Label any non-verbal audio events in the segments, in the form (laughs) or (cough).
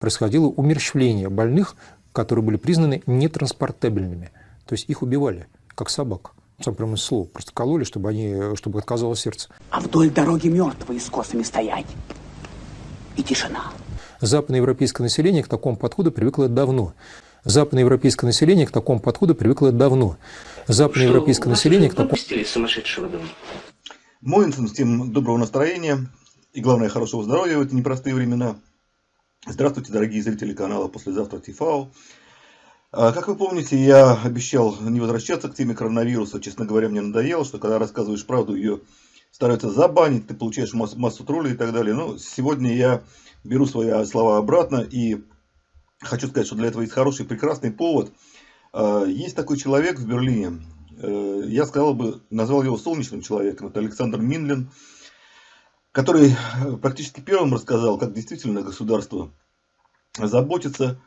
происходило умерщвление больных, которые были признаны нетранспортабельными. То есть их убивали, как собак. Сам прямо слово. Просто кололи, чтобы, они, чтобы отказало сердце. А вдоль дороги мертвые с косами стоять. И тишина. Западноевропейское население к такому подходу привыкло давно. Западноевропейское население к такому подходу привыкло давно. Западноевропейское население к такому... сумасшедшего дома. Моинсон, всем доброго настроения и, главное, хорошего здоровья в эти непростые времена. Здравствуйте, дорогие зрители канала «Послезавтра ТИФАО». А, как вы помните, я обещал не возвращаться к теме коронавируса. Честно говоря, мне надоело, что когда рассказываешь правду, ее стараются забанить, ты получаешь массу, массу троллей и так далее. Но сегодня я беру свои слова обратно и хочу сказать, что для этого есть хороший, прекрасный повод. А, есть такой человек в Берлине, э, я сказал бы, назвал его солнечным человеком, это Александр Минлин который э, практически первым рассказал, как действительно государство заботится,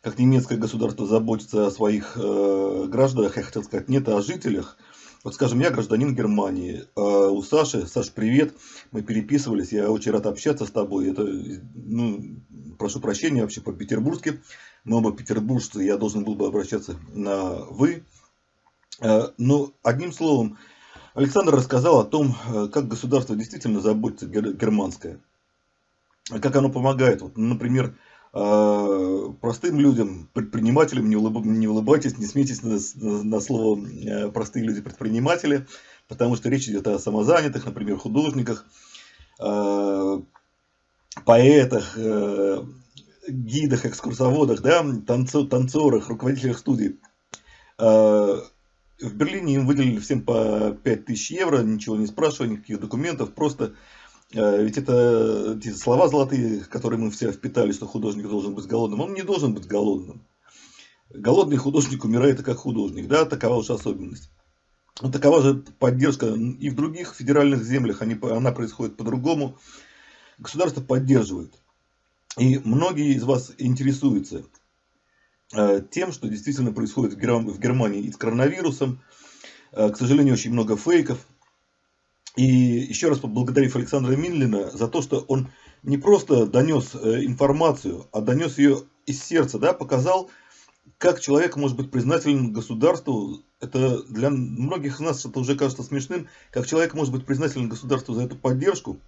как немецкое государство заботится о своих э, гражданах, я хотел сказать, нет, о жителях. Вот, скажем, я гражданин Германии, а у Саши, Саш, привет, мы переписывались, я очень рад общаться с тобой, это, ну, прошу прощения вообще по-петербургски, мы оба петербуржцы, я должен был бы обращаться на «вы», э, но одним словом, Александр рассказал о том, э, как государство действительно заботится германское, как оно помогает. Вот, например, э, простым людям, предпринимателям, не, улыб, не улыбайтесь, не смейтесь на, на слово э, простые люди предприниматели, потому что речь идет о самозанятых, например, художниках, поэтах, гидах, экскурсоводах, да, танцорах, руководителях студий в Берлине им выделили всем по 5000 евро, ничего не спрашивая, никаких документов, просто э, ведь это эти слова золотые, которые мы все впитали, что художник должен быть голодным. Он не должен быть голодным. Голодный художник умирает как художник, да, такова уж особенность. Но такова же поддержка и в других федеральных землях, они, она происходит по-другому. Государство поддерживает. И многие из вас интересуются, тем, что действительно происходит в Германии и с коронавирусом. Э, к сожалению, очень много фейков. И еще раз поблагодарив Александра Минлина за то, что он не просто донес э, информацию, а донес ее из сердца, да, показал, как человек может быть признателен государству. Это для многих из нас это уже кажется смешным, как человек может быть признателен государству за эту поддержку.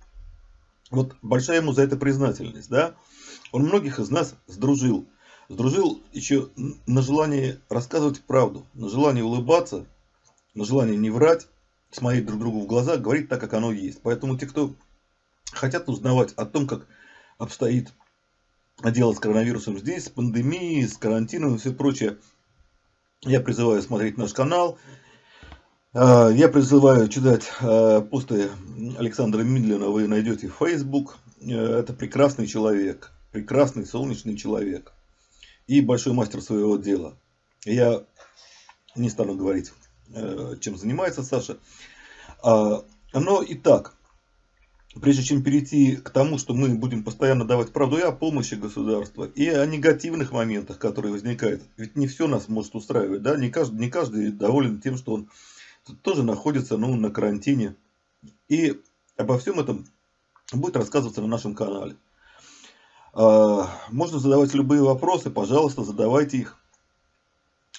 Вот большая ему за это признательность, да. Он многих из нас сдружил сдружил еще на желание рассказывать правду, на желание улыбаться, на желание не врать, смотреть друг другу в глаза, говорить так, как оно есть. Поэтому те, кто хотят узнавать о том, как обстоит дело с коронавирусом здесь, с пандемией, с карантином и все прочее, я призываю смотреть наш канал. А, я призываю читать а, посты Александра Мидлина, вы найдете в Facebook. Э, это прекрасный человек, прекрасный солнечный человек и большой мастер своего дела. Я не стану говорить, э, чем занимается Саша. А, но и так, прежде чем перейти к тому, что мы будем постоянно давать правду и о помощи государства, и о негативных моментах, которые возникают. Ведь не все нас может устраивать, да, не каждый, не каждый доволен тем, что он тоже находится ну, на карантине. И обо всем этом будет рассказываться на нашем канале. А, можно задавать любые вопросы, пожалуйста, задавайте их.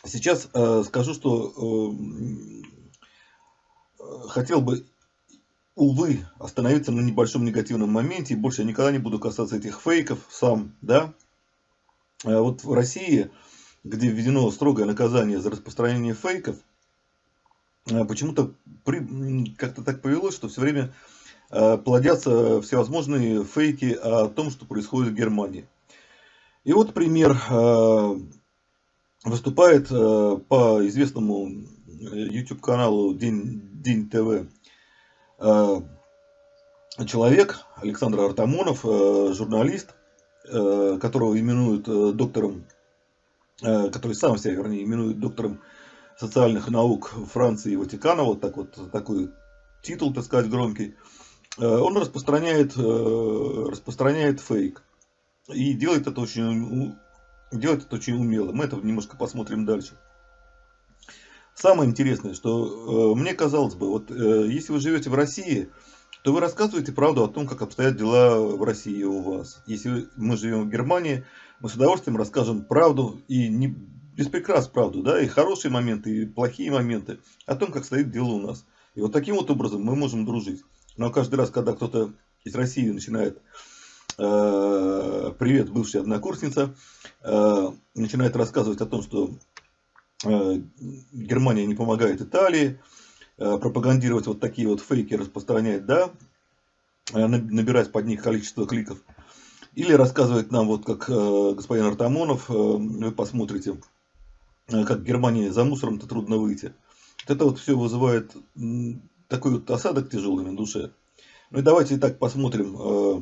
Сейчас э, скажу, что э, хотел бы, увы, остановиться на небольшом негативном моменте. И больше я никогда не буду касаться этих фейков сам. Да? А вот в России, где введено строгое наказание за распространение фейков, почему-то как-то так повелось, что все время плодятся всевозможные фейки о том, что происходит в Германии. И вот пример. Э, выступает э, по известному YouTube каналу День, День ТВ человек, Александр Артамонов, журналист, которого именуют доктором, который сам себя, вернее, именует доктором социальных наук Франции и Ватикана, вот так вот, такой титул, так сказать, громкий. Э, он распространяет, э, распространяет фейк. И делает это очень, делает это очень умело. Мы это немножко посмотрим дальше. Самое интересное, что э, мне казалось бы, вот если вы живете в России, то вы рассказываете правду о том, как обстоят дела в России у вас. Если мы живем в Германии, мы с удовольствием расскажем правду и не без прикрас правду, да, и хорошие моменты, и плохие моменты о том, как стоит дело у нас. И вот таким вот образом мы можем дружить. Но каждый раз, когда кто-то из России начинает э, привет, бывшая однокурсница, э, начинает рассказывать о том, что э, Германия не помогает Италии, пропагандировать вот такие вот фейки, распространять, да, э, набирать под них количество кликов, или рассказывать нам, вот как господин Артамонов, вы посмотрите, как в Германии за мусором-то трудно выйти. Это вот все вызывает такой вот осадок тяжелый на душе. Ну и давайте и так посмотрим, э,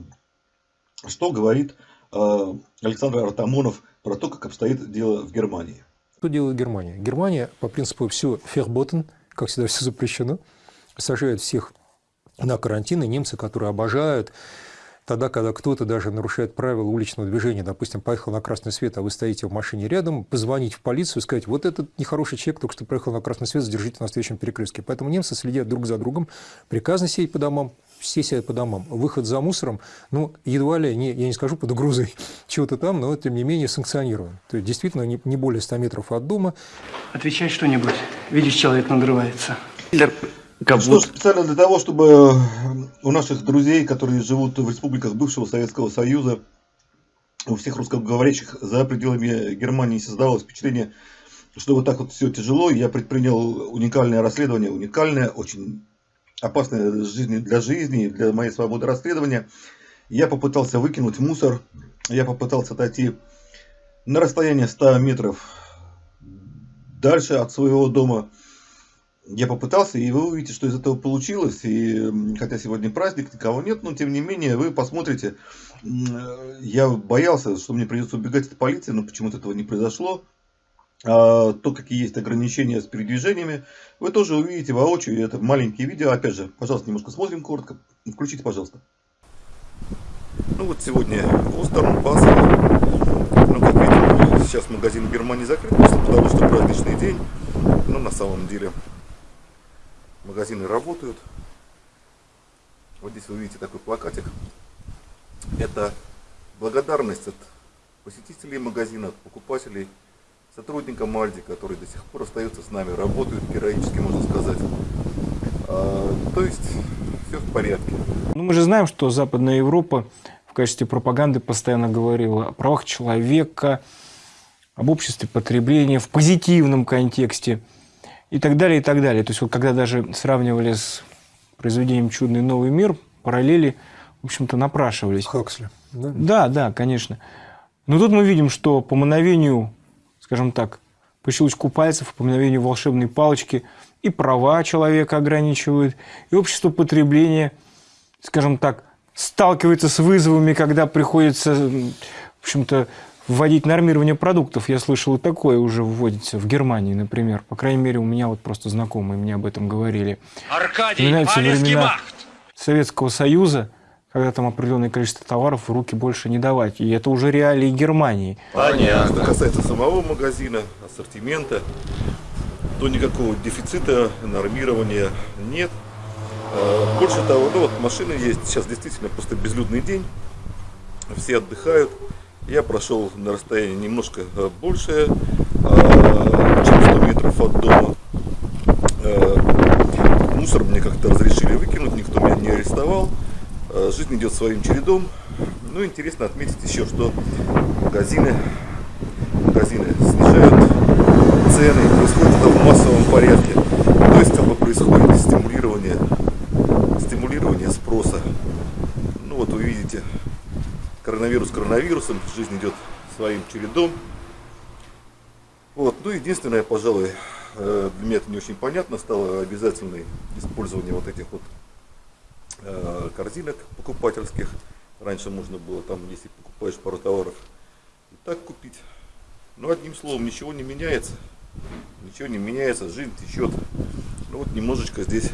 что говорит э, Александр Артамонов про то, как обстоит дело в Германии. Что делает Германия? Германия по принципу все ферботен, как всегда все запрещено, сажает всех на карантин, и немцы, которые обожают тогда, когда кто-то даже нарушает правила уличного движения, допустим, поехал на красный свет, а вы стоите в машине рядом, позвонить в полицию и сказать, вот этот нехороший человек только что проехал на красный свет, задержите на следующем перекрестке. Поэтому немцы следят друг за другом, приказно сидеть по домам, все сидят по домам. Выход за мусором, ну, едва ли, не, я не скажу под угрозой (laughs) чего-то там, но тем не менее санкционирован. То есть действительно не, не более 100 метров от дома. Отвечай что-нибудь. Видишь, человек надрывается. Как что будто... специально для того, чтобы у наших друзей, которые живут в республиках бывшего Советского Союза, у всех русскоговорящих за пределами Германии создавалось впечатление, что вот так вот все тяжело. Я предпринял уникальное расследование, уникальное, очень опасное для жизни, для моей свободы расследования. Я попытался выкинуть мусор, я попытался отойти на расстояние 100 метров дальше от своего дома. Я попытался, и вы увидите, что из этого получилось. И хотя сегодня праздник, никого нет, но тем не менее вы посмотрите. Я боялся, что мне придется убегать от полиции, но почему-то этого не произошло. А, то, какие есть ограничения с передвижениями, вы тоже увидите воочию. Это маленькие видео. Опять же, пожалуйста, немножко смотрим коротко. Включите, пожалуйста. Ну вот сегодня Остерн, Базел. Ну, как видим, сейчас магазин в Германии закрыт, просто потому что праздничный день. Но на самом деле магазины работают. Вот здесь вы видите такой плакатик. Это благодарность от посетителей магазина, от покупателей, сотрудникам Альди, которые до сих пор остаются с нами, работают героически, можно сказать. А, то есть все в порядке. Ну, мы же знаем, что Западная Европа в качестве пропаганды постоянно говорила о правах человека, об обществе потребления в позитивном контексте – и так далее, и так далее. То есть вот когда даже сравнивали с произведением «Чудный новый мир», параллели, в общем-то, напрашивались. Хаксли. Да? да, да, конечно. Но тут мы видим, что по мановению, скажем так, по щелчку пальцев, по мановению волшебной палочки и права человека ограничивают, и общество потребления, скажем так, сталкивается с вызовами, когда приходится, в общем-то, вводить нормирование продуктов. Я слышал, и такое уже вводится в Германии, например. По крайней мере, у меня вот просто знакомые мне об этом говорили. Аркадий, времена махт. Советского Союза, когда там определенное количество товаров в руки больше не давать. И это уже реалии Германии. Понятно. Что касается самого магазина, ассортимента, то никакого дефицита, нормирования нет. А, больше того, ну вот машины есть, сейчас действительно просто безлюдный день, все отдыхают. Я прошел на расстоянии немножко э, больше, а, чем 100 метров от дома. Э, мусор мне как-то разрешили выкинуть, никто меня не арестовал. Э, жизнь идет своим чередом. Ну, интересно отметить еще, что магазины, магазины снижают цены, происходит это в массовом порядке. То есть, как бы происходит стимулирование, стимулирование спроса. Ну, вот вы видите, коронавирус коронавирусом, жизнь идет своим чередом. Вот. Ну, единственное, пожалуй, э, для меня это не очень понятно, стало обязательное использование вот этих вот э, корзинок покупательских. Раньше можно было там, если покупаешь пару товаров, и так купить. Но одним словом, ничего не меняется. Ничего не меняется, жизнь течет. Ну вот немножечко здесь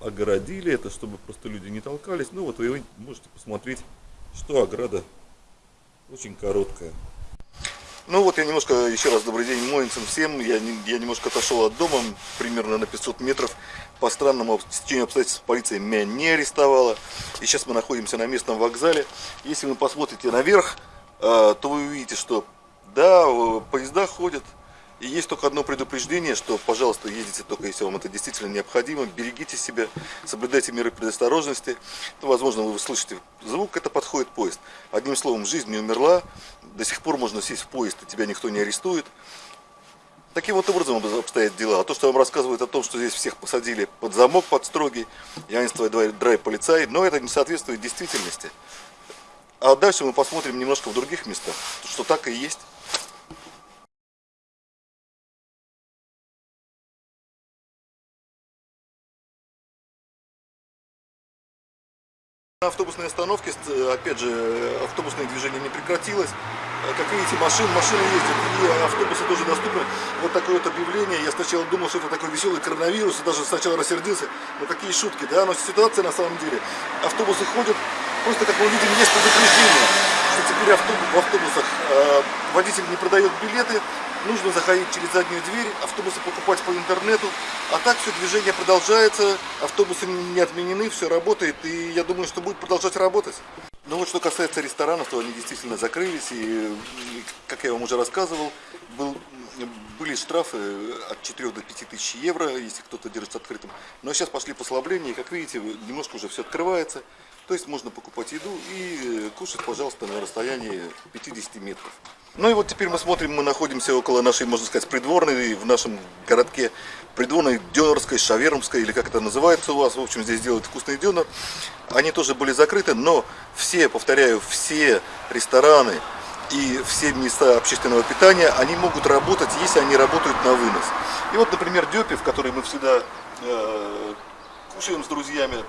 огородили это, чтобы просто люди не толкались. Ну вот вы можете посмотреть что ограда очень короткая. Ну вот я немножко, еще раз добрый день Моинцам всем. Я, я немножко отошел от дома, примерно на 500 метров. По странному стечению обстоятельств полиция меня не арестовала. И сейчас мы находимся на местном вокзале. Если вы посмотрите наверх, а, то вы увидите, что да, поезда ходят, и есть только одно предупреждение, что, пожалуйста, ездите только если вам это действительно необходимо, берегите себя, соблюдайте меры предосторожности. Ну, возможно, вы слышите звук, это подходит поезд. Одним словом, жизнь не умерла, до сих пор можно сесть в поезд, и тебя никто не арестует. Таким вот образом обстоят дела. А то, что вам рассказывают о том, что здесь всех посадили под замок, под строгий, явенство драйв полицай, но это не соответствует действительности. А дальше мы посмотрим немножко в других местах, что так и есть. На автобусной остановке, опять же, автобусное движение не прекратилось. Как видите, машин, машины ездят, и автобусы тоже доступны. Вот такое вот объявление. Я сначала думал, что это такой веселый коронавирус, и даже сначала рассердился. Но какие шутки, да? Но ситуация на самом деле. Автобусы ходят, просто, как мы видим, есть предупреждение, что теперь автобус, в автобусах э, водитель не продает билеты, нужно заходить через заднюю дверь, автобусы покупать по интернету. А так все движение продолжается, автобусы не отменены, все работает, и я думаю, что будет продолжать работать. Ну вот что касается ресторанов, то они действительно закрылись, и, как я вам уже рассказывал, был, были штрафы от 4 до 5 тысяч евро, если кто-то держится открытым. Но сейчас пошли послабления, и как видите, немножко уже все открывается. То есть можно покупать еду и кушать, пожалуйста, на расстоянии 50 метров. Ну и вот теперь мы смотрим, мы находимся около нашей, можно сказать, придворной, в нашем городке придворной Дёнерской, Шавермской, или как это называется у вас, в общем, здесь делают вкусный дёнер. Они тоже были закрыты, но все, повторяю, все рестораны и все места общественного питания, они могут работать, если они работают на вынос. И вот, например, Дёпи, в которой мы всегда э, кушаем с друзьями,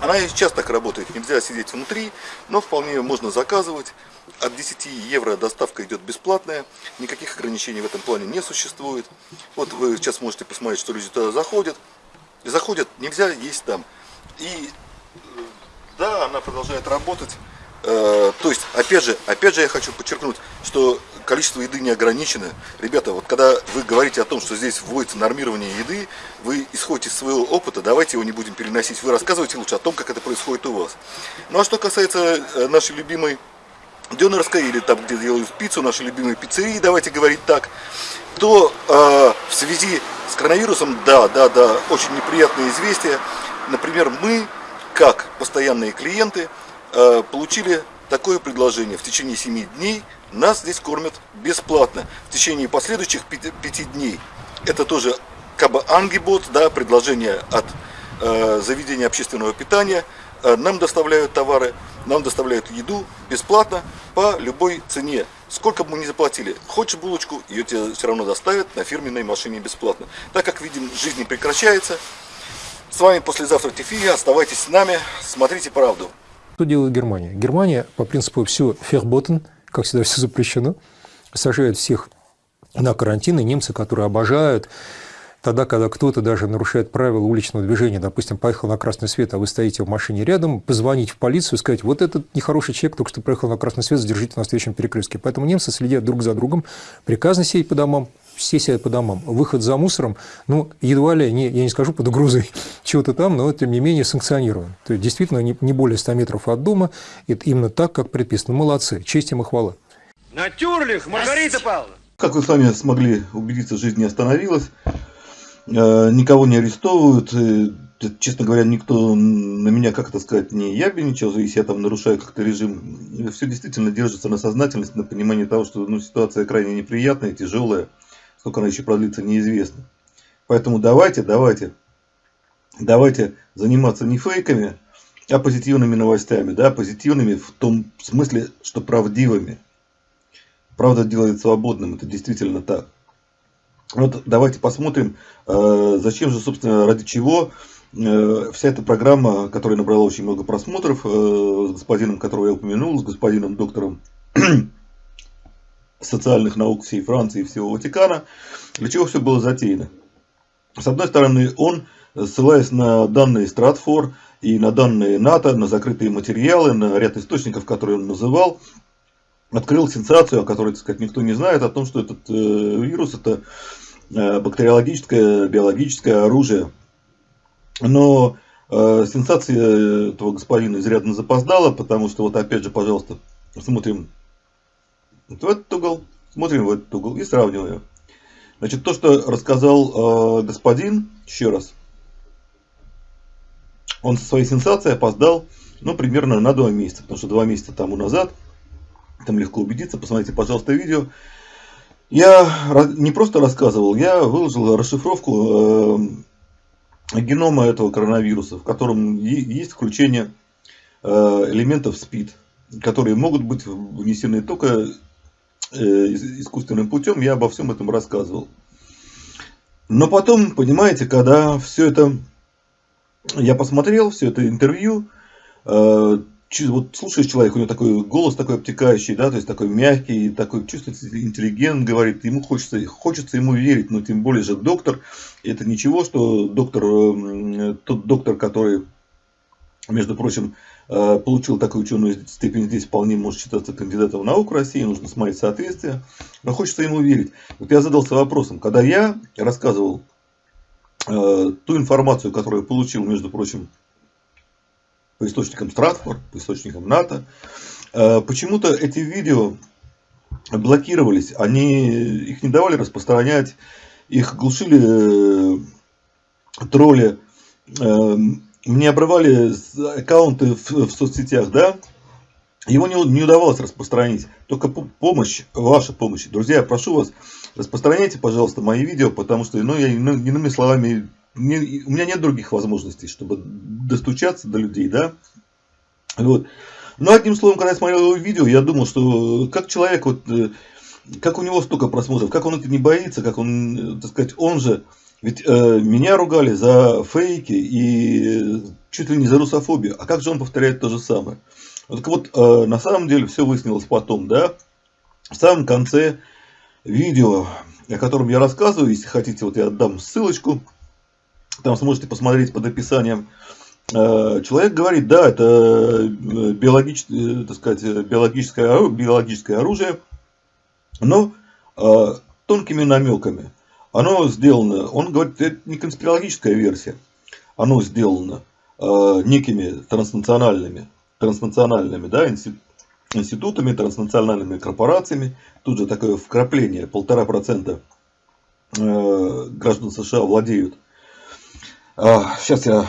она сейчас так работает, нельзя сидеть внутри, но вполне можно заказывать. От 10 евро доставка идет бесплатная, никаких ограничений в этом плане не существует. Вот вы сейчас можете посмотреть, что люди туда заходят. Заходят, нельзя есть там. И э, да, она продолжает работать. Э, то есть, опять же, опять же я хочу подчеркнуть, что количество еды не ограничено. Ребята, вот когда вы говорите о том, что здесь вводится нормирование еды, вы исходите из своего опыта, давайте его не будем переносить. Вы рассказывайте лучше о том, как это происходит у вас. Ну а что касается э, нашей любимой Дёнерской, или там, где делают пиццу, нашей любимой пиццерии, давайте говорить так, то э, в связи с коронавирусом, да, да, да, очень неприятные известия. Например, мы, как постоянные клиенты, э, получили такое предложение. В течение 7 дней нас здесь кормят бесплатно. В течение последующих 5 дней это тоже как ангибот, да, предложение от э, заведения общественного питания. Э, нам доставляют товары, нам доставляют еду бесплатно по любой цене. Сколько бы мы ни заплатили, хочешь булочку, ее тебе все равно доставят на фирменной машине бесплатно. Так как видим, жизнь не прекращается. С вами послезавтра Тифия, оставайтесь с нами, смотрите правду. Что делает Германия? Германия по принципу все ферботен, как всегда все запрещено, сажает всех на карантин, и немцы, которые обожают тогда, когда кто-то даже нарушает правила уличного движения, допустим, поехал на красный свет, а вы стоите в машине рядом, позвонить в полицию, сказать, вот этот нехороший человек только что проехал на красный свет, задержите на встречном перекрестке. Поэтому немцы следят друг за другом, приказно сидеть по домам, все сидят по домам. Выход за мусором, ну, едва ли, не, я не скажу под угрозой (laughs) чего-то там, но тем не менее санкционирован. То есть, действительно, не, не более 100 метров от дома, это именно так, как предписано. Молодцы, честь им и хвала. Натюрлих, Маргарита Павловна! Как вы сами смогли убедиться, жизнь не остановилась, э, никого не арестовывают, э, честно говоря, никто на меня, как это сказать, не ябеничал, если я там нарушаю как-то режим. Все действительно держится на сознательности, на понимании того, что ну, ситуация крайне неприятная, тяжелая сколько она еще продлится, неизвестно. Поэтому давайте, давайте, давайте заниматься не фейками, а позитивными новостями, да, позитивными в том смысле, что правдивыми. Правда делает свободным, это действительно так. Вот давайте посмотрим, э, зачем же, собственно, ради чего э, вся эта программа, которая набрала очень много просмотров, э, с господином, которого я упомянул, с господином доктором (clears throat) социальных наук всей Франции и всего Ватикана, для чего все было затеяно. С одной стороны, он, ссылаясь на данные Стратфор и на данные НАТО, на закрытые материалы, на ряд источников, которые он называл, открыл сенсацию, о которой, так сказать, никто не знает, о том, что этот э, вирус это э, бактериологическое, биологическое оружие. Но э, сенсация этого господина изрядно запоздала, потому что вот опять же, пожалуйста, смотрим вот в этот угол, смотрим в этот угол и сравниваем. Значит, то, что рассказал э, господин, еще раз, он со своей сенсацией опоздал, ну, примерно на два месяца, потому что два месяца тому назад, там легко убедиться, посмотрите, пожалуйста, видео, я не просто рассказывал, я выложил расшифровку э, генома этого коронавируса, в котором есть включение э, элементов СПИД, которые могут быть внесены только искусственным путем, я обо всем этом рассказывал. Но потом, понимаете, когда все это я посмотрел, все это интервью, э, вот слушаешь человека, у него такой голос такой обтекающий, да, то есть такой мягкий, такой чувствуется интеллигент, говорит, ему хочется, хочется ему верить, но тем более же доктор, это ничего, что доктор, э, тот доктор, который, между прочим, э, получил такую ученую степень здесь, вполне может считаться кандидатом в науку России, нужно смотреть соответствие, но хочется ему верить. Вот я задался вопросом, когда я рассказывал Э, ту информацию, которую я получил, между прочим, по источникам Стратфорд, по источникам НАТО, э, почему-то эти видео блокировались, они их не давали распространять, их глушили э, тролли, мне обрывали аккаунты в, в соцсетях, да, его не, не удавалось распространить. Только помощь, ваша помощь. Друзья, прошу вас, распространяйте, пожалуйста, мои видео, потому что, ну, я, ну, иными словами, не, у меня нет других возможностей, чтобы достучаться до людей, да. Вот. Но одним словом, когда я смотрел его видео, я думал, что как человек, вот, э, как у него столько просмотров, как он это не боится, как он, э, так сказать, он же, ведь э, меня ругали за фейки и чуть ли не за русофобию, а как же он повторяет то же самое? Так вот, э, на самом деле все выяснилось потом, да, в самом конце видео, о котором я рассказываю, если хотите, вот я отдам ссылочку, там сможете посмотреть под описанием. Э, человек говорит, да, это э, биологическое, так сказать, биологическое, биологическое оружие, но тонкими намеками. Оно сделано, он говорит, это не конспирологическая версия, оно сделано некими транснациональными транснациональными да, институтами, транснациональными корпорациями. Тут же такое вкрапление, полтора процента э, граждан США владеют. Сейчас а,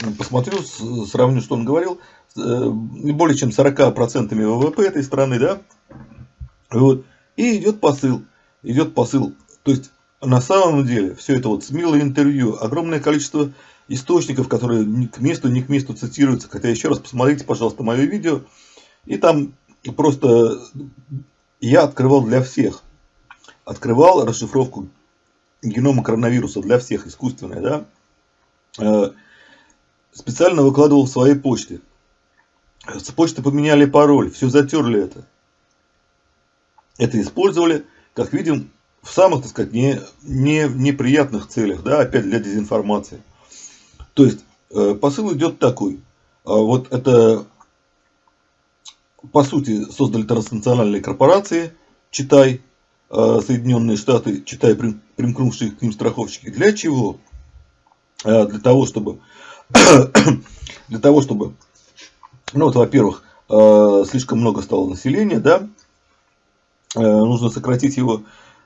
я посмотрю, сравню, что он говорил. Э, более чем 40% ВВП этой страны, да? Вот. И идет посыл. Идет посыл. То есть, на самом деле, все это вот смелое интервью, огромное количество источников, которые ни к месту, ни к месту цитируются. Хотя еще раз посмотрите, пожалуйста, мое видео. И там просто я открывал для всех. Открывал расшифровку генома коронавируса для всех, искусственная, да. Э, специально выкладывал в своей почте. С почты поменяли пароль, все затерли это. Это использовали, как видим, в самых, так сказать, не, не, неприятных целях, да, опять для дезинформации. То есть э, посыл идет такой. А вот это, по сути, создали транснациональные корпорации, читай, э, Соединенные Штаты, читай, примкнувшие к ним страховщики. Для чего? Э, для того, чтобы, (coughs) для того, чтобы, ну вот, во-первых, слишком много стало населения, да, нужно сократить его.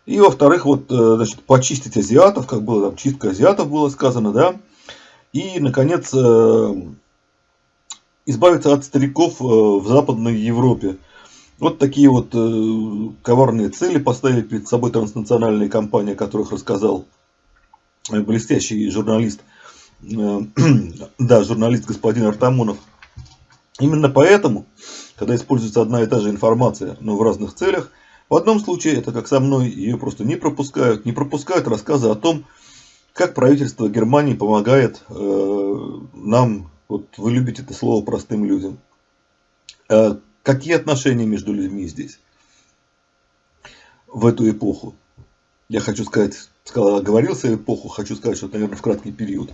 И во-вторых, вот, значит, почистить азиатов, как было там, чистка азиатов было сказано, да, и, наконец, э, избавиться от стариков э, в Западной Европе. Вот такие вот э, коварные цели поставили перед собой транснациональные компании, о которых рассказал блестящий журналист, (clears throat) да, журналист господин Артамонов. Именно поэтому, когда используется одна и та же информация, но в разных целях, в одном случае, это как со мной, ее просто не пропускают, не пропускают рассказы о том, как правительство Германии помогает э, нам, вот вы любите это слово простым людям. Э, какие отношения между людьми здесь в эту эпоху? Я хочу сказать, сказал, оговорился эпоху, хочу сказать, что наверное, в краткий период.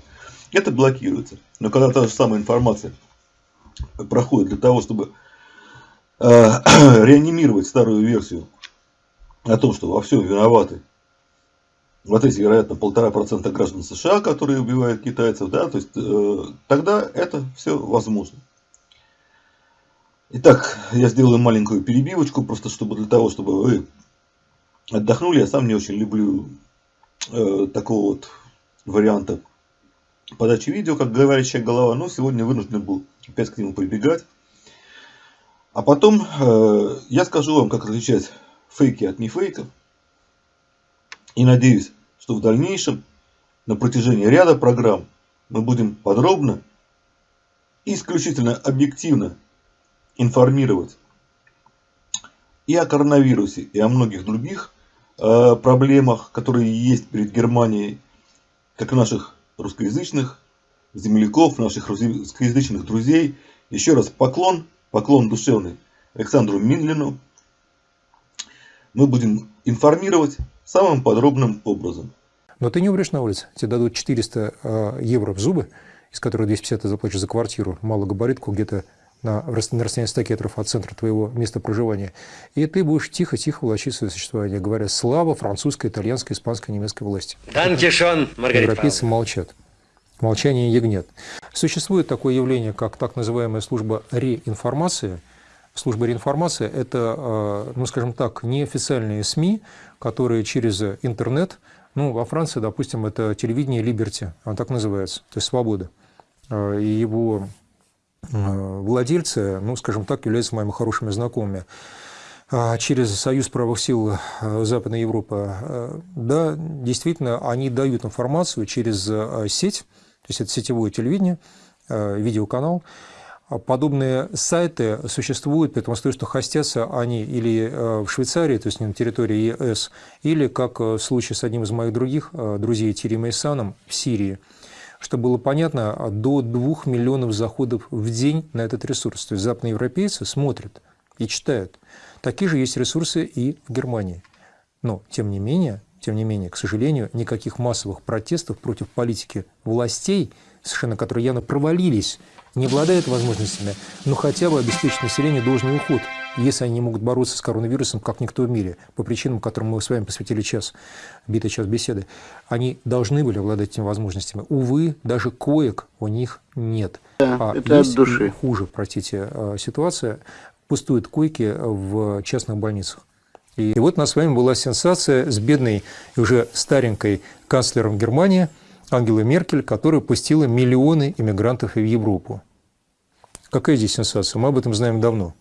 Это блокируется. Но когда та же самая информация проходит для того, чтобы (clears throat) реанимировать старую версию о том, что во всем виноваты вот эти, вероятно, полтора процента граждан США, которые убивают китайцев, да, то есть э, тогда это все возможно. Итак, я сделаю маленькую перебивочку, просто чтобы для того, чтобы вы отдохнули. Я сам не очень люблю э, такого вот варианта подачи видео, как говорящая голова, но сегодня вынужден был опять к нему прибегать. А потом э, я скажу вам, как отличать фейки от нефейков. И надеюсь, что в дальнейшем на протяжении ряда программ мы будем подробно и исключительно объективно информировать и о коронавирусе, и о многих других э, проблемах, которые есть перед Германией, как наших русскоязычных земляков, наших русскоязычных друзей. Еще раз поклон, поклон душевный Александру Минлину. Мы будем информировать самым подробным образом. Но ты не умрешь на улице. Тебе дадут 400 э, евро в зубы, из которых 250 ты заплатишь за квартиру, малогабаритку где-то на, на расстоянии 100 километров от центра твоего места проживания. И ты будешь тихо-тихо влачить свое существование, говоря «Слава французской, итальянской, испанской, немецкой власти». Данкишон, Маргарита Европейцы молчат. Молчание ягнет. Существует такое явление, как так называемая служба реинформации. Служба реинформации – это, э, ну, скажем так, неофициальные СМИ, которые через интернет, ну, во Франции, допустим, это телевидение Либерти, оно так называется, то есть свобода. Э, и его Э, владельцы, ну, скажем так, являются моими хорошими знакомыми. А через Союз правых сил Западной Европы, да, действительно, они дают информацию через сеть, то есть это сетевое телевидение, видеоканал. Подобные сайты существуют, при том, что хостятся они или в Швейцарии, то есть на территории ЕС, или, как в случае с одним из моих других друзей Тири Исаном, в Сирии – чтобы было понятно, до 2 миллионов заходов в день на этот ресурс. То есть западноевропейцы смотрят и читают. Такие же есть ресурсы и в Германии. Но, тем не менее, тем не менее, к сожалению, никаких массовых протестов против политики властей, совершенно которые явно провалились, не обладают возможностями, но хотя бы обеспечить населению должный уход – если они не могут бороться с коронавирусом, как никто в мире, по причинам, которым мы с вами посвятили час, битый час беседы, они должны были обладать этими возможностями. Увы, даже коек у них нет. Да, а это есть от души. хуже, простите, э, ситуация. Пустуют койки в частных больницах. И вот у нас с вами была сенсация с бедной и уже старенькой канцлером Германии Ангелой Меркель, которая пустила миллионы иммигрантов в Европу. Какая здесь сенсация? Мы об этом знаем давно.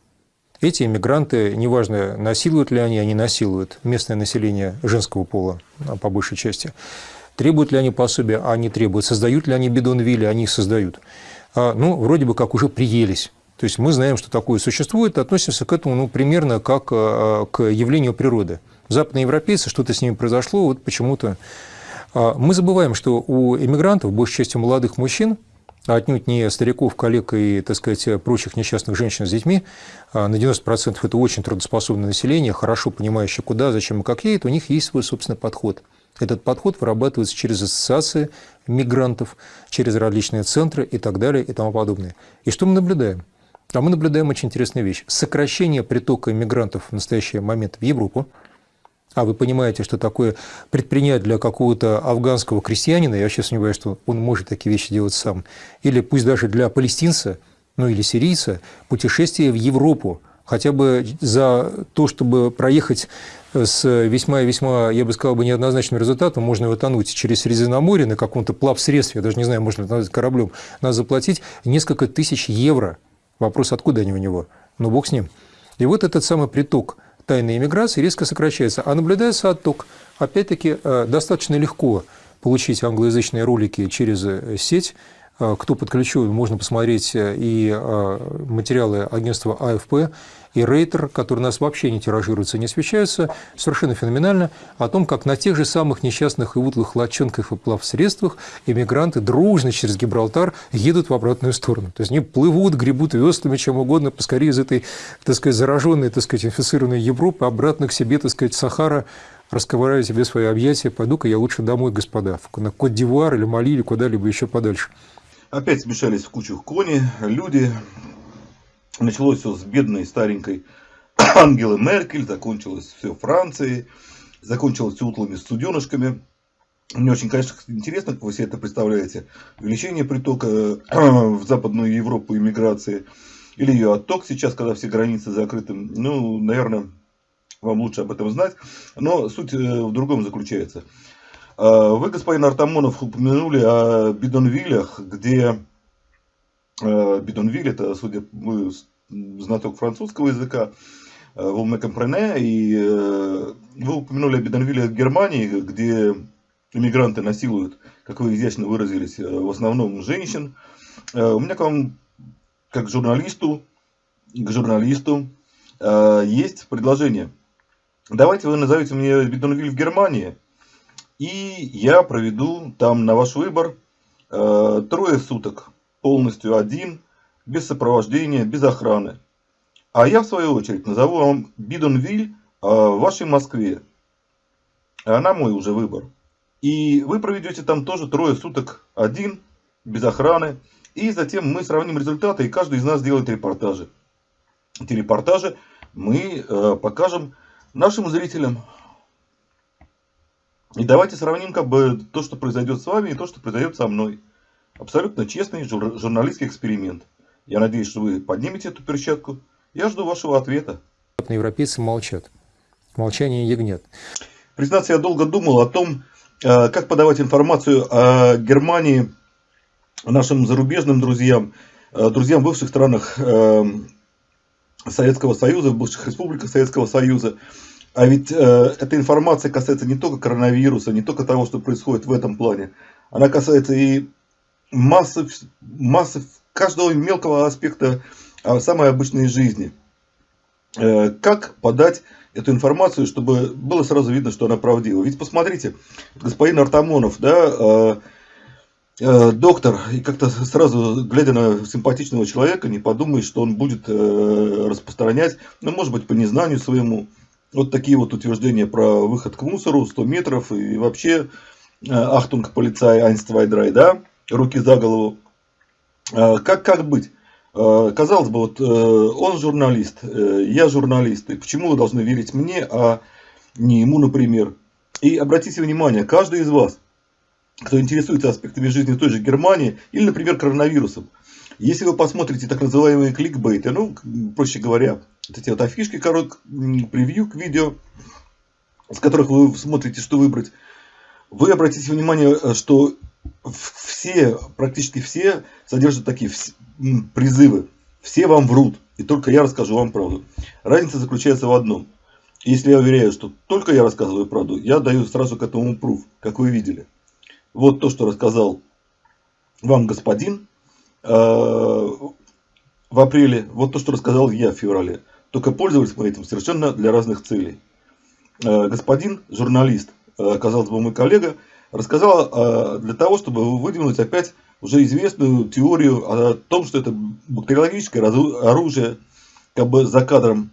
Эти иммигранты, неважно, насилуют ли они, они насилуют местное население женского пола, а, по большей части. Требуют ли они пособия, а они требуют. Создают ли они бидонвилли, они их создают. А, ну, вроде бы как уже приелись. То есть мы знаем, что такое существует, относимся к этому ну, примерно как а, к явлению природы. Западные европейцы, что-то с ними произошло, вот почему-то. Мы забываем, что у иммигрантов, большей частью молодых мужчин, а отнюдь не стариков, коллег и, так сказать, прочих несчастных женщин с детьми. А на 90% это очень трудоспособное население, хорошо понимающее, куда, зачем и как едет, у них есть свой собственный подход. Этот подход вырабатывается через ассоциации мигрантов, через различные центры и так далее и тому подобное. И что мы наблюдаем? А мы наблюдаем очень интересную вещь. Сокращение притока мигрантов в настоящий момент в Европу – а вы понимаете, что такое предпринять для какого-то афганского крестьянина, я вообще сомневаюсь, что он может такие вещи делать сам, или пусть даже для палестинца, ну или сирийца, путешествие в Европу, хотя бы за то, чтобы проехать с весьма и весьма, я бы сказал, бы неоднозначным результатом, можно его тонуть через Средиземноморье на каком-то плавсредстве, я даже не знаю, можно ли кораблем, надо заплатить несколько тысяч евро. Вопрос, откуда они у него? Ну, бог с ним. И вот этот самый приток – тайной иммиграции резко сокращается, а наблюдается отток. Опять-таки, э, достаточно легко получить англоязычные ролики через э, сеть. Э, кто подключен, можно посмотреть и материалы агентства АФП, и Рейтер, которые у нас вообще не тиражируются, не освещаются, совершенно феноменально, о том, как на тех же самых несчастных и утлых лодчонках и плавсредствах иммигранты дружно через Гибралтар едут в обратную сторону. То есть они плывут, гребут веслами, чем угодно, поскорее из этой, так сказать, зараженной, так сказать, инфицированной Европы обратно к себе, так сказать, Сахара, расковыряю себе свои объятия, пойду-ка я лучше домой, господа, на Кот-Дивуар или Мали, или куда-либо еще подальше. Опять смешались в кучу кони, люди, Началось все с бедной старенькой (coughs) Ангелы Меркель, закончилось все Францией, закончилось все утлыми суденышками. Мне очень, конечно, интересно, как вы себе это представляете. Увеличение притока в Западную Европу иммиграции или ее отток сейчас, когда все границы закрыты. Ну, наверное, вам лучше об этом знать. Но суть э, в другом заключается. А, вы, господин Артамонов, упомянули о бидонвилях, где э, бидонвиль, это, судя вы знаток французского языка, vous me comprenez, и э, вы упомянули о бидонвиле в Германии, где иммигранты насилуют, как вы изящно выразились, э, в основном женщин. У меня к вам, как журналисту, к журналисту, есть предложение. Давайте вы назовете мне бидонвиль в Германии – и я проведу там на ваш выбор э, трое суток, полностью один, без сопровождения, без охраны. А я в свою очередь назову вам Бидонвиль э, в вашей Москве. Она мой уже выбор. И вы проведете там тоже трое суток один, без охраны. И затем мы сравним результаты, и каждый из нас сделает репортажи. Эти репортажи мы э, покажем нашим зрителям. И давайте сравним как бы то, что произойдет с вами, и то, что произойдет со мной. Абсолютно честный жур журналистский эксперимент. Я надеюсь, что вы поднимете эту перчатку. Я жду вашего ответа. Европейцы молчат. Молчание ягнет. Признаться, я долго думал о том, э, как подавать информацию о Германии нашим зарубежным друзьям, э, друзьям в бывших странах э, Советского Союза, в бывших республиках Советского Союза. А ведь э, эта информация касается не только коронавируса, не только того, что происходит в этом плане. Она касается и массы, массы каждого мелкого аспекта э, самой обычной жизни. Э, как подать эту информацию, чтобы было сразу видно, что она правдива. Ведь посмотрите, господин Артамонов, да, э, э, доктор, и как-то сразу, глядя на симпатичного человека, не подумаешь, что он будет распространять, ну, может быть, по незнанию своему, вот такие вот утверждения про выход к мусору, 100 метров и вообще Achtung Polizei eins zwei drei, да, руки за голову. Э, как, как быть? Э, казалось бы, вот он журналист, я журналист, и почему вы должны верить мне, а не ему, например? И обратите внимание, каждый из вас, кто интересуется аспектами жизни той же Германии или, например, коронавирусом, если вы посмотрите так называемые кликбейты, ну, проще говоря, вот эти вот афишки, корот, превью к видео, с которых вы смотрите, что выбрать, вы обратите внимание, э, что все, практически все содержат такие призывы. Все вам врут, и только я расскажу вам правду. Разница заключается в одном. Если я уверяю, что только я рассказываю правду, я даю сразу к этому пруф, как вы видели. Вот то, что рассказал вам господин э, в апреле, вот то, что рассказал я в феврале. Только пользовались мы этим совершенно для разных целей. Э, господин журналист, э, казалось бы, мой коллега, рассказал э, для того, чтобы выдвинуть опять уже известную теорию о том, что это бактериологическое оружие, как бы за кадром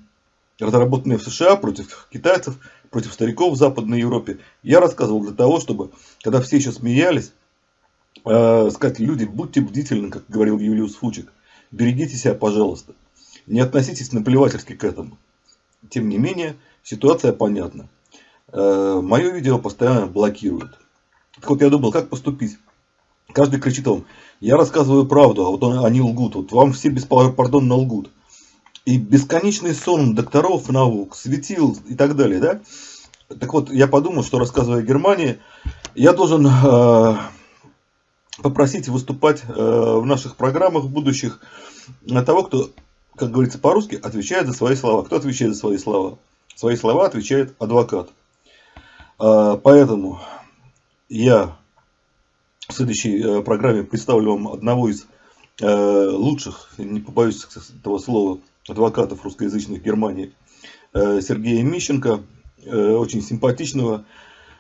разработанное в США против китайцев, против стариков в Западной Европе. Я рассказывал для того, чтобы, когда все еще смеялись, сказать, люди, будьте бдительны, как говорил Юлиус Фучик, берегите себя, пожалуйста. Не относитесь наплевательски к этому. Тем не менее, ситуация понятна. Э, Мое видео постоянно блокируют. Так вот я думал, как поступить. Каждый кричит вам, я рассказываю правду, а вот они лгут. Вот вам все беспардонно лгут. И бесконечный сон докторов наук, светил и так далее. Да? Так вот, я подумал, что рассказывая Германии, я должен э, попросить выступать э, в наших программах будущих того, кто как говорится по-русски, отвечает за свои слова. Кто отвечает за свои слова? Свои слова отвечает адвокат. А, поэтому я в следующей э, программе представлю вам одного из э, лучших, не побоюсь этого слова, адвокатов русскоязычных Германии, э, Сергея Мищенко, очень симпатичного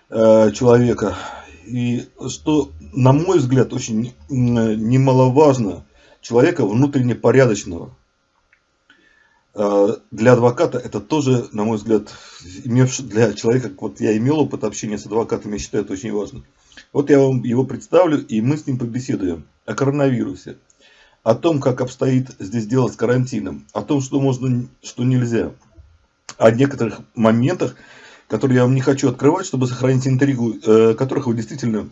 человека. И что, на мой взгляд, очень немаловажно, человека внутренне порядочного, для адвоката это тоже, на мой взгляд, для человека, вот я имел опыт общения с адвокатами, я считаю это очень важно. Вот я вам его представлю, и мы с ним побеседуем о коронавирусе, о том, как обстоит здесь дело с карантином, о том, что можно, что нельзя, о некоторых моментах, которые я вам не хочу открывать, чтобы сохранить интригу, э, которых вы действительно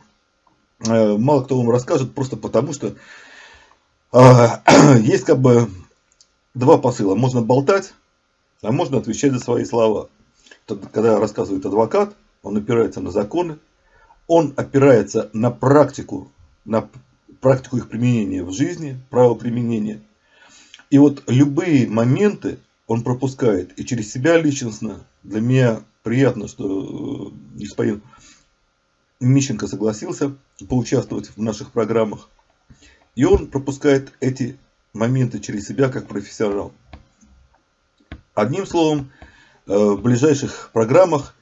э, мало кто вам расскажет, просто потому что э, (clears throat) есть как бы два посыла. Можно болтать, а можно отвечать за свои слова. Когда рассказывает адвокат, он опирается на законы, он опирается на практику, на практику их применения в жизни, право применения. И вот любые моменты он пропускает и через себя личностно. Для меня приятно, что э, господин Мищенко согласился поучаствовать в наших программах. И он пропускает эти моменты через себя как профессионал. Одним словом, э, в ближайших программах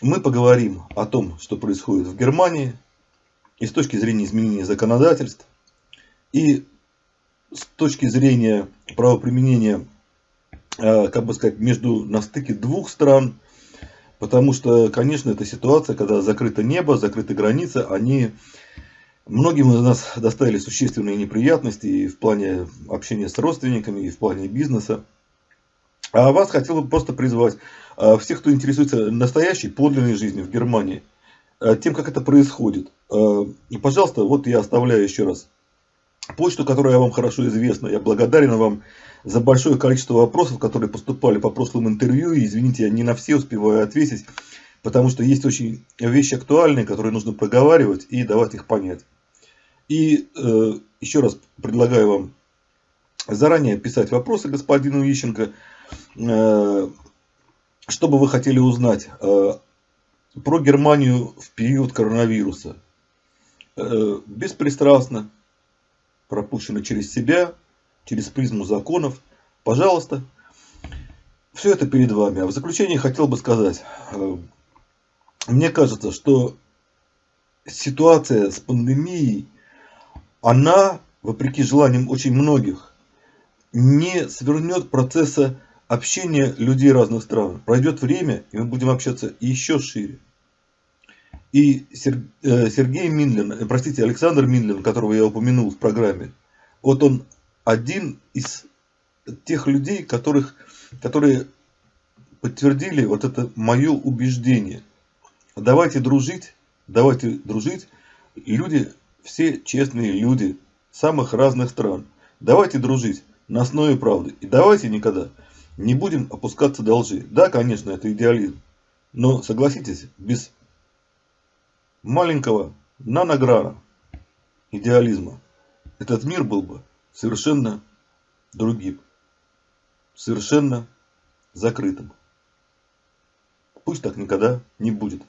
мы поговорим о том, что происходит в Германии, и с точки зрения изменения законодательств, и с точки зрения правоприменения, э, как бы сказать, между на стыке двух стран, потому что, конечно, эта ситуация, когда закрыто небо, закрыты границы, они многим из нас доставили существенные неприятности и в плане общения с родственниками, и в плане бизнеса. А вас хотел бы просто призвать э, всех, кто интересуется настоящей, подлинной жизнью в Германии, э, тем, как это происходит. Э, и, пожалуйста, вот я оставляю еще раз почту, которая вам хорошо известна. Я благодарен вам за большое количество вопросов, которые поступали по прошлым интервью. И, извините, я не на все успеваю ответить, потому что есть очень вещи актуальные, которые нужно проговаривать и давать их понять. И э, еще раз предлагаю вам заранее писать вопросы господину Ищенко. Э, что вы хотели узнать э, про Германию в период коронавируса? Э, беспристрастно, пропущено через себя, через призму законов. Пожалуйста, все это перед вами. А в заключение хотел бы сказать, мне кажется, что ситуация с пандемией, она, вопреки желаниям очень многих, не свернет процесса общения людей разных стран. Пройдет время, и мы будем общаться еще шире. И э, Сергей Минлин, э, простите, Александр Минлин, которого я упомянул в программе, вот он один из тех людей, которых, которые подтвердили вот это мое убеждение. Давайте дружить, давайте дружить. Люди, все честные люди самых разных стран. Давайте дружить на основе правды. И давайте никогда не будем опускаться до лжи. Да, конечно, это идеализм. Но согласитесь, без маленького нанограна идеализма этот мир был бы совершенно другим. Совершенно закрытым. Пусть так никогда не будет.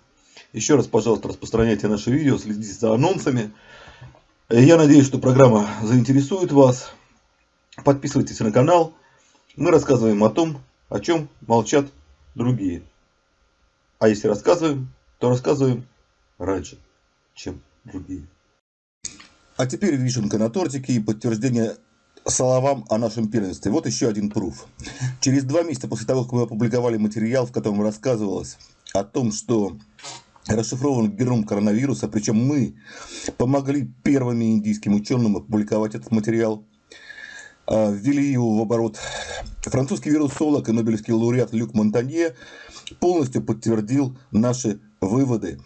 Еще раз, пожалуйста, распространяйте наше видео, следите за анонсами. Я надеюсь, что программа заинтересует вас. Подписывайтесь на канал. Мы рассказываем о том, о чем молчат другие. А если рассказываем, то рассказываем раньше, чем другие. А теперь вишенка на тортике и подтверждение словам о нашем первенстве. Вот еще один пруф. Через два месяца после того, как мы опубликовали материал, в котором рассказывалось о том, что расшифрован геном коронавируса, причем мы помогли первыми индийским ученым опубликовать этот материал, а, ввели его в оборот. Французский вирусолог и нобелевский лауреат Люк Монтанье полностью подтвердил наши выводы.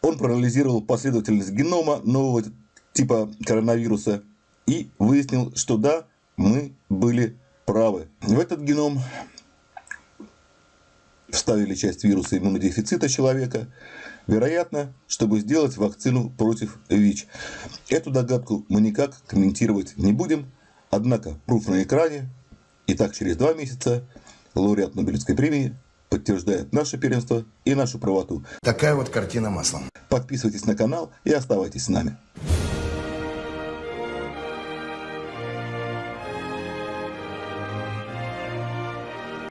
Он проанализировал последовательность генома нового типа коронавируса и выяснил, что да, мы были правы. В этот геном вставили часть вируса иммунодефицита человека, вероятно, чтобы сделать вакцину против ВИЧ. Эту догадку мы никак комментировать не будем, Однако, пруф на экране, и так через два месяца лауреат Нобелевской премии подтверждает наше первенство и нашу правоту. Такая вот картина маслом. Подписывайтесь на канал и оставайтесь с нами.